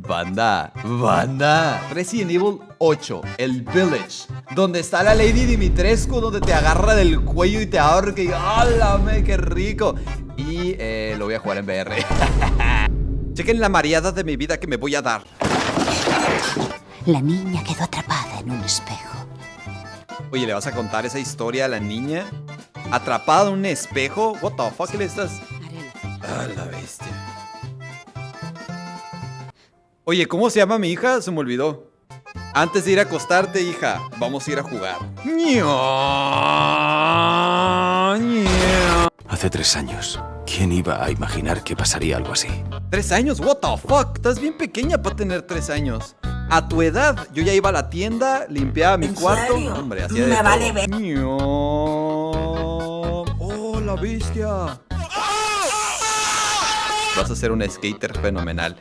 Banda, banda. Resident Evil 8, el Village. Donde está la Lady Dimitrescu, donde te agarra del cuello y te ahorca y ¡álame, qué rico! Y eh, lo voy a jugar en VR. Chequen la mareada de mi vida que me voy a dar. La niña quedó atrapada en un espejo. Oye, ¿le vas a contar esa historia a la niña? ¿Atrapada en un espejo? What the fuck le estás? Ah, la bestia. Oye, ¿cómo se llama mi hija? Se me olvidó. Antes de ir a acostarte, hija, vamos a ir a jugar. Hace tres años, ¿quién iba a imaginar que pasaría algo así? ¿Tres años? What the fuck? Estás bien pequeña para tener tres años. A tu edad, yo ya iba a la tienda, limpiaba mi ¿En cuarto. serio? Hombre, hacía Me de vale todo. ver- Oh, la bestia. Vas a ser un skater fenomenal.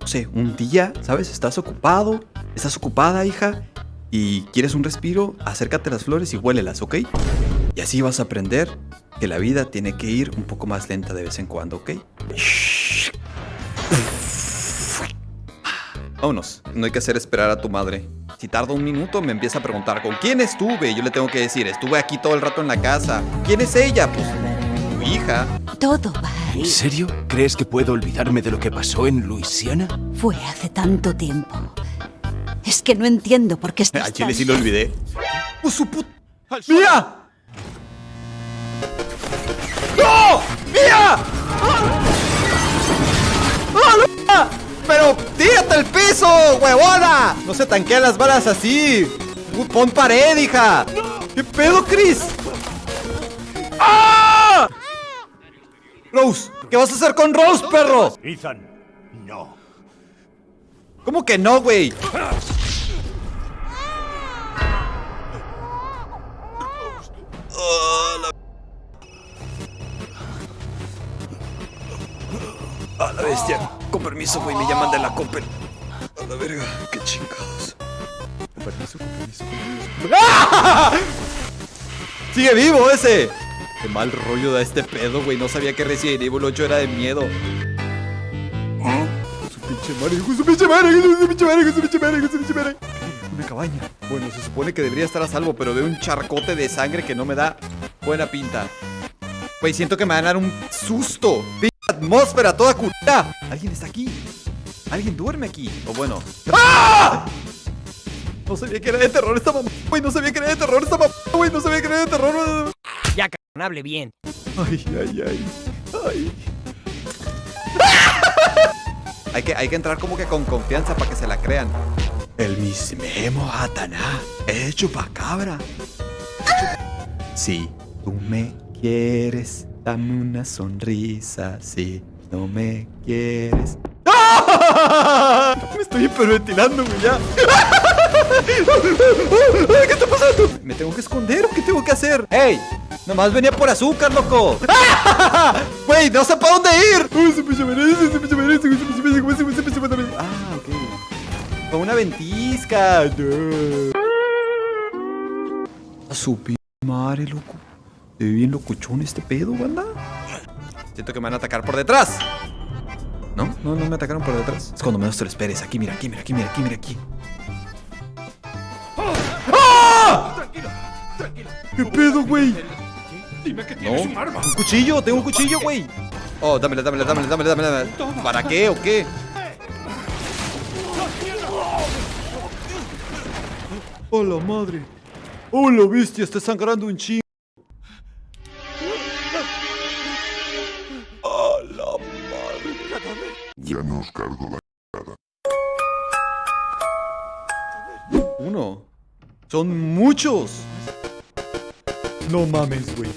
No sé, un día, ¿sabes? Estás ocupado, estás ocupada, hija, y quieres un respiro, acércate a las flores y huélelas, ¿ok? Y así vas a aprender que la vida tiene que ir un poco más lenta de vez en cuando, ¿ok? Vámonos, no hay que hacer esperar a tu madre. Si tarda un minuto, me empieza a preguntar con quién estuve. Yo le tengo que decir, estuve aquí todo el rato en la casa. ¿Quién es ella? Pues tu hija. Todo va ¿En serio? ¿Crees que puedo olvidarme de lo que pasó en Luisiana? Fue hace tanto tiempo. Es que no entiendo por qué estás A Chile tan- sí lo olvidé. ¡Pues su put... ¡Mira! ¡No! ¡Mira! ¡Ah! ¡Ah, no! ¡Pero tírate el piso, huevona! No se tanquean las balas así. Pon pared, hija. ¿Qué pedo, Chris? ¡Ah! Rose, ¿qué vas a hacer con Rose, perro? Ethan, no. ¿Cómo que no, güey? A la bestia. Con permiso, güey, me llaman de la Coppel. A la verga, qué chingados. Con permiso, con permiso, con permiso. ¡Ah! ¡Sigue vivo ese! Qué mal rollo da este pedo, güey. No sabía que Resident Evil 8 era de miedo. Su pinche madre, su pinche madre, su pinche madre, su pinche madre, su pinche madre. Una cabaña. Bueno, se supone que debería estar a salvo, pero veo un charcote de sangre que no me da buena pinta. Güey, siento que me van a dar un susto. Pinche atmósfera toda culta. Alguien está aquí. Alguien duerme aquí. O bueno. ¡Ah! No sabía que era de terror esta mamá. Güey, no sabía que era de terror esta mamá. Güey, no sabía que era de terror. Hable bien. Ay, ay, ay. Ay. hay, que, hay que entrar como que con confianza para que se la crean. El mismemo Ataná es chupacabra. Si tú me quieres, dame una sonrisa. Si no me quieres. ¡Ah! Me estoy hiperventilando, güey, ya. ¿Qué está pasando? ¿Me tengo que esconder o qué tengo que hacer? ¡Ey! Nomás venía por azúcar, loco. Güey, no sé para dónde ir. Ah, ok. Con una ventisca. No. A su madre, loco. Se ve bien locochón este pedo, banda. Siento que me van a atacar por detrás. ¿No? No, no me atacaron por detrás. Es cuando menos te lo esperes. Aquí, mira, aquí, mira, aquí, mira, aquí, mira, aquí. ¡Ah! ¿Qué pedo, güey? Dime que No, tienes un arma. un cuchillo, tengo un cuchillo, güey. Oh, dámela, dámela, dámela, dámela, dámela. ¿Para qué o qué? ¡Oh, la madre! ¡Oh, la bestia! Está sangrando un chingo. ¡Oh, la madre! Ya nos cargo la Uno. Son muchos. No mames, güey.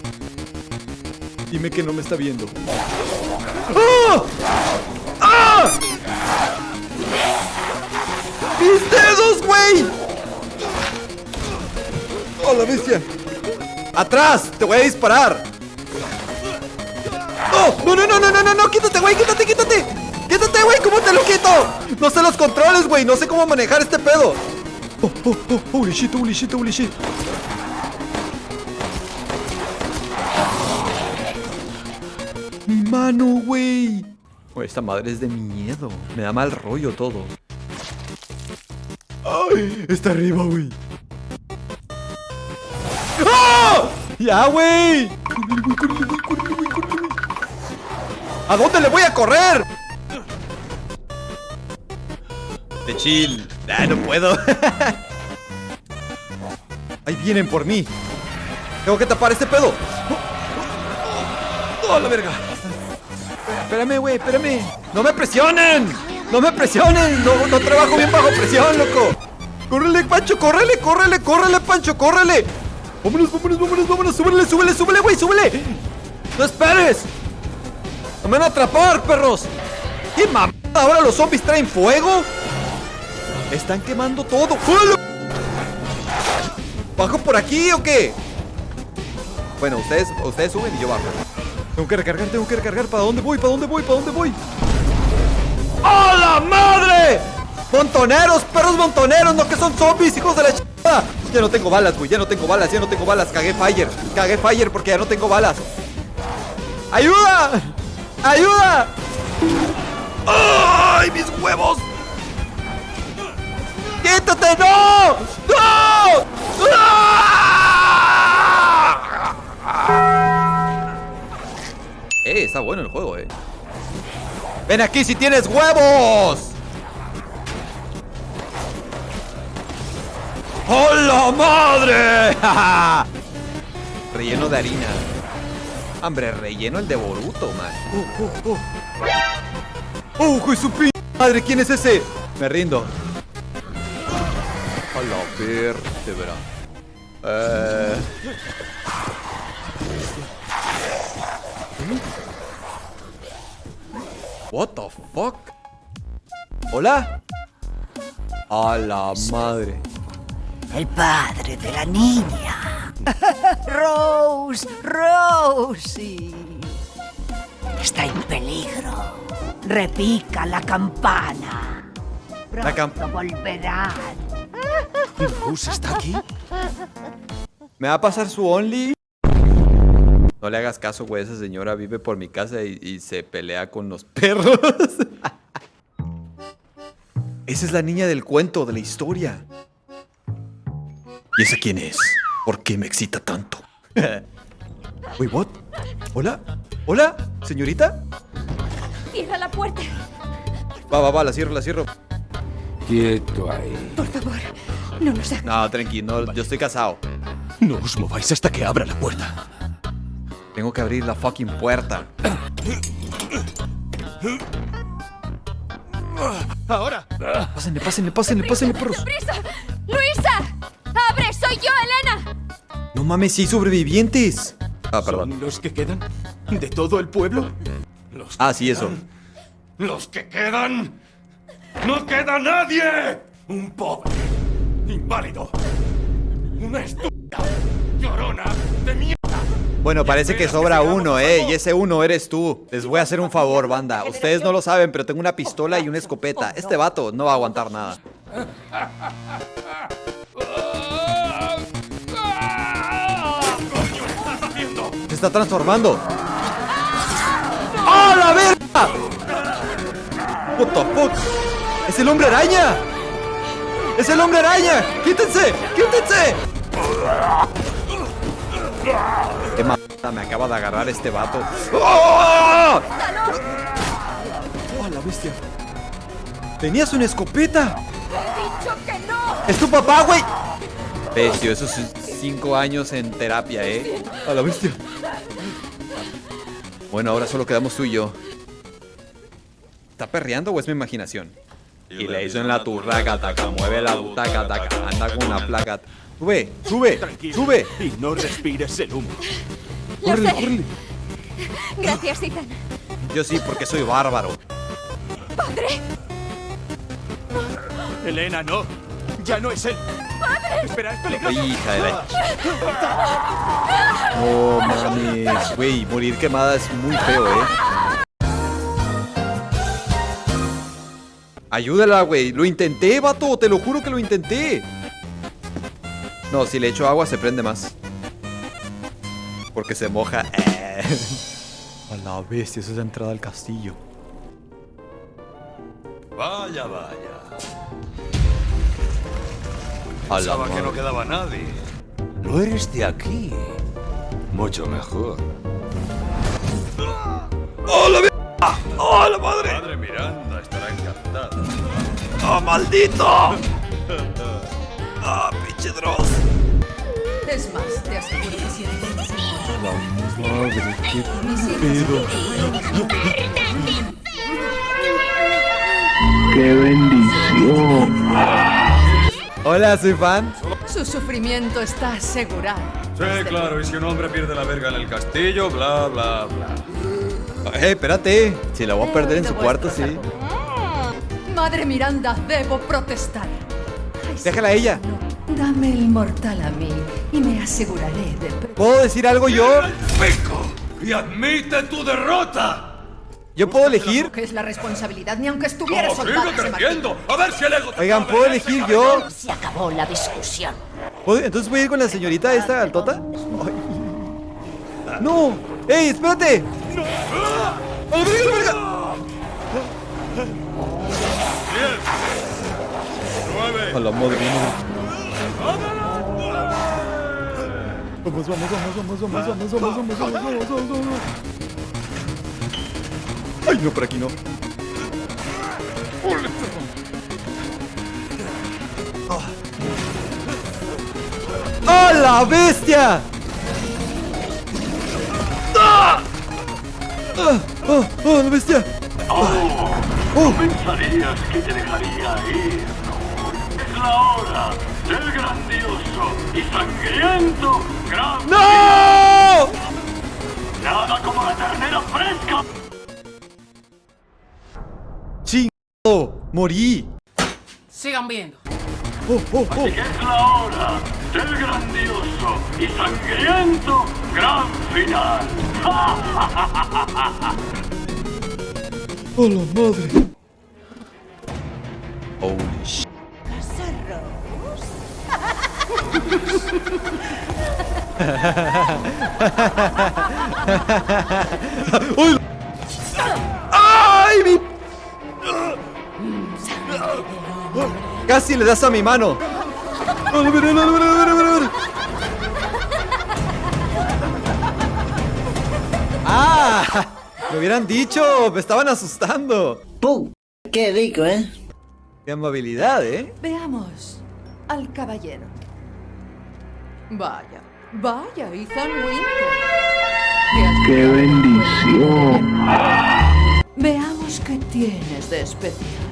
Dime que no me está viendo. ¡Ah! ¡Ah! ¡Mis dedos, güey! ¡Oh, la bestia! ¡Atrás! ¡Te voy a disparar! ¡No, no, no, no, no, no! no! ¡Quítate, güey! ¡Quítate, quítate! ¡Quítate, güey! ¿Cómo te lo quito? No sé los controles, güey. No sé cómo manejar este pedo. Oh, oh, oh, holy shit, holy. Mi mano, güey. Esta madre es de miedo. Me da mal rollo todo. Está arriba, güey. ¡Ah! ¡Ya, güey! ¿A dónde le voy a correr? De chill. Ah, no puedo. Ahí vienen por mí. Tengo que tapar este pedo. ¡Oh, la verga! Espérame, güey, espérame. ¡No me presionen! ¡No me presionen! No, no trabajo bien bajo presión, loco. ¡Córrele, Pancho! ¡Córrele, córrele, córrele, Pancho! ¡Córrele! ¡Vámonos, vámonos, vámonos, vámonos! ¡Súbele, súbele, súbele, güey! ¡Súbele! ¡No esperes! ¡No me van a atrapar, perros! ¿Qué mamada? ¿Ahora los zombies traen fuego? Están quemando todo. ¡Hola! ¿Bajo por aquí o qué? Bueno, ustedes, ustedes suben y yo bajo. Tengo que recargar, tengo que recargar. ¿Para dónde voy? ¿Para dónde voy? ¿Para dónde voy? ¡A la madre! ¡Montoneros! ¡Perros montoneros! ¡No que son zombies, hijos de la chingada! Ya no tengo balas, güey. Ya no tengo balas, ya no tengo balas. Cagué fire. Cagué fire porque ya no tengo balas. ¡Ayuda! ¡Ayuda! ¡Ay, mis huevos! ¡Quítate! ¡No! ¡No! ¡Ah! Eh, está bueno el juego, eh. ¡Ven aquí si tienes huevos! ¡Hola madre! relleno de harina. Hombre, relleno el de Boruto, man. ¡Oh, oh, oh! ¡Oh, su p madre! ¿Quién es ese? Me rindo. A la vértebra. Eh... What the fuck? ¿Hola? A la madre. El padre de la niña. Rose, Rosie. Está en peligro. Repica la campana. La cam- Pronto volverán. ¿Rose está aquí? ¿Me va a pasar su only? No le hagas caso, güey. Esa señora vive por mi casa y, y se pelea con los perros. Esa es la niña del cuento, de la historia. ¿Y esa quién es? ¿Por qué me excita tanto? Wait, what? ¿Hola? ¿Hola? ¿Señorita? Cierra la puerta. Va, va, va, la cierro, la cierro. Quieto ahí. Por favor, no nos hagas. No, tranquilo, no, yo estoy casado. No os mováis hasta que abra la puerta. Tengo que abrir la fucking puerta. ¡Ahora! Pásenle, pásenle, pásenle, pásenle, perros. ¡Prisa! ¡Luisa! ¡Abre! ¡Soy yo, Elena! No mames, sí hay sobrevivientes. Ah, perdón. ¿Son los que quedan? ¿De todo el pueblo? Los Ah, sí, eso. ¡Los que quedan! ¡No queda nadie! Un pobre, inválido, una estúpida, llorona. Bueno, parece que sobra uno, eh. Y ese uno eres tú. Les voy a hacer un favor, banda. Ustedes no lo saben, pero tengo una pistola y una escopeta. Este vato no va a aguantar nada. ¿Qué estás haciendo? Se está transformando. ¡Ah, la verga! What the fuck? ¡Es el hombre araña! ¡Es el hombre araña! ¡Quítense! ¡Quítense! ¡Qué mierda me acaba de agarrar este vato! ¡Oh! ¡Oh, la bestia! ¡Tenías una escopeta! ¡Dicho que no! ¡Es tu papá, güey! Bestia, esos cinco años en terapia, ¿eh? A la bestia. Bueno, ahora solo quedamos tú y yo. ¿Está perreando o es mi imaginación? Y le hizo en la turraca, taca, mueve la taca, taca, anda con una placa. Sube, sube, sube. Y no respires el humo. Sé. córrele. Gracias, Ethan. Yo sí, porque soy bárbaro. ¡Padre! Elena, no. Ya no es él. Espera, es peligroso. Hija de la... No mames, güey, morir quemada es muy feo, eh. Ayúdala, güey. Lo intenté, vato. Te lo juro que lo intenté. No, si le echo agua se prende más. Porque se moja. A la bestia, esa es la entrada al castillo. Vaya, vaya. A la Pensaba que no quedaba nadie. No eres de aquí. Mucho mejor. ¡Oh, la bestia! ¡Oh, la madre! Madre Miranda estará encantada. ¡Oh, maldito! ¡Ah, pinche Dross! Es más, te aseguro que si intentas La madre, qué pedo. ¡Qué bendición! Hola, soy fan. Su sufrimiento está asegurado. Sí, claro, y si un hombre pierde la verga en el castillo, bla, bla, bla. Eh, espérate. Si la voy a He perder en su cuarto, sí. Madre Miranda, debo protestar. Déjala a ella. no. Dame el mortal a mí y me aseguraré de... ¿Puedo decir algo yo? ¡Pico! ¡Y admite tu derrota! ¿Yo puedo elegir? Que es la responsabilidad, ni aunque estuviera ¡Oh, soldado. sigue creciendo! ¡A ver si el ego te Oigan, ¿puedo elegir yo? Se acabó la discusión. ¿Puedo- Entonces voy a ir con la señorita esta altota. Ay. ¡No! ¡Ey, espérate! ¡A la verga, a la verga! ¡Diez! ¡Nueve! A la madre, Vamos, vamos, vamos, vamos, vamos, vamos, vamos, vamos, vamos, vamos, vamos, vamos. Ay, no, por aquí no. ¡Ah, la bestia! ¡Ah! ¡Ah! ¡Ah! ¡Ah, la bestia! Pensarías que te dejaría ir. Es la hora del grandioso y sangriento. ¡No! Nada como la ternera fresca. ¡Chingado! ¡Morí! Sigan viendo. ¡Oh, oh, oh! Que es la hora del grandioso y sangriento gran final. ¡Oh, la madre! Holy shit. ¡Uy! ¡Ay, mi! Casi le das a mi mano. ¡Ah! Me hubieran dicho, me estaban asustando. ¡Pum! ¡Qué rico, eh! Qué amabilidad, ¿eh? Veamos al caballero. Vaya, vaya, Ethan Winter. ¡Qué bendición! Veamos qué tienes de especial.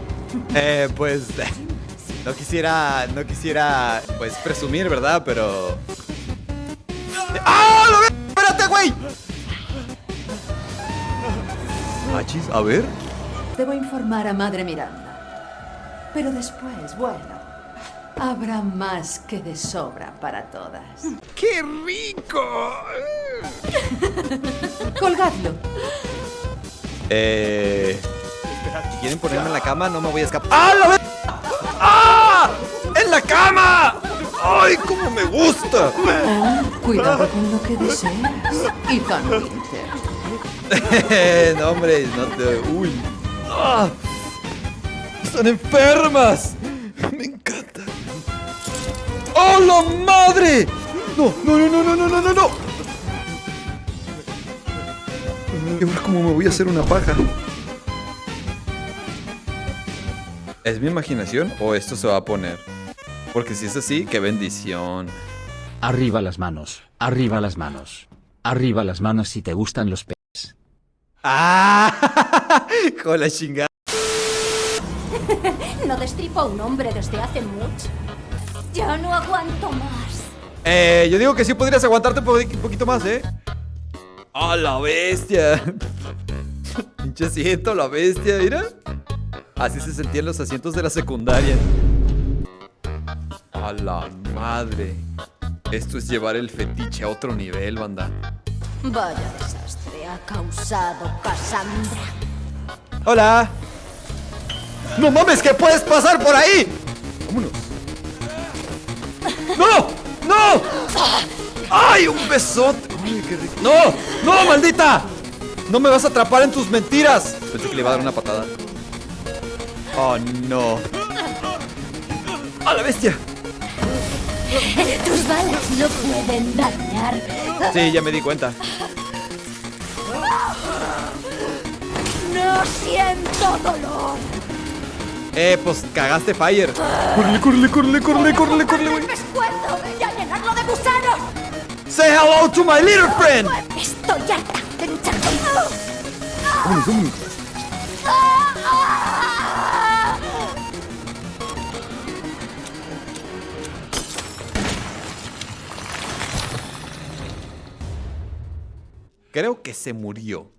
Eh, pues no quisiera, no quisiera, pues presumir, ¿verdad? Pero ¡Ah! ¡Lo ve! ¡Espérate, güey! Achis, a ver. Debo informar a Madre Miranda. Pero después, bueno, habrá más que de sobra para todas. ¡Qué rico! Colgadlo. Eh, quieren ponerme en la cama, no me voy a escapar. ¡Ah, la ve! ¡Ah! ¡En la cama! ¡Ay, cómo me gusta! Cuidado con lo que deseas, Ethan Winter. no, hombre, no te. Uy. ¡Ah! ¡Están enfermas! La madre! No, no, no, no, no, no, no, no, no. ¿Y ahora cómo me voy a hacer una paja? ¿Es mi imaginación o esto se va a poner? Porque si es así, qué bendición. Arriba las manos, arriba las manos. Arriba las manos si te gustan los pe... ¡Ah! Con la chingada. No destripo a un hombre desde hace mucho. Ya no aguanto más. Eh, yo digo que sí podrías aguantarte un po- un poquito más, ¿eh? ¡A la bestia! Pinche asiento, la bestia, mira. Así se sentían los asientos de la secundaria. A la madre. Esto es llevar el fetiche a otro nivel, banda. Vaya desastre ha causado Cassandra. ¡Hola! ¡No mames que puedes pasar por ahí! ¡Vámonos! ¡No! ¡No! ¡Ay, un besote! ¡Ay, qué rico! ¡No! ¡No, maldita! ¡No me vas a atrapar en tus mentiras! Pensé que le iba a dar una patada. Oh, no. ¡A la bestia! Tus balas no pueden dañar. Sí, ya me di cuenta. No siento dolor. Eh, pues cagaste Fire. Córrele, córrele, córrele, córrele, córrele, córrele, güey. Me esfuerzo y a llenarlo de gusanos. Say hello to my little friend. Estoy harta de luchar Vámonos, vámonos. Creo que se murió.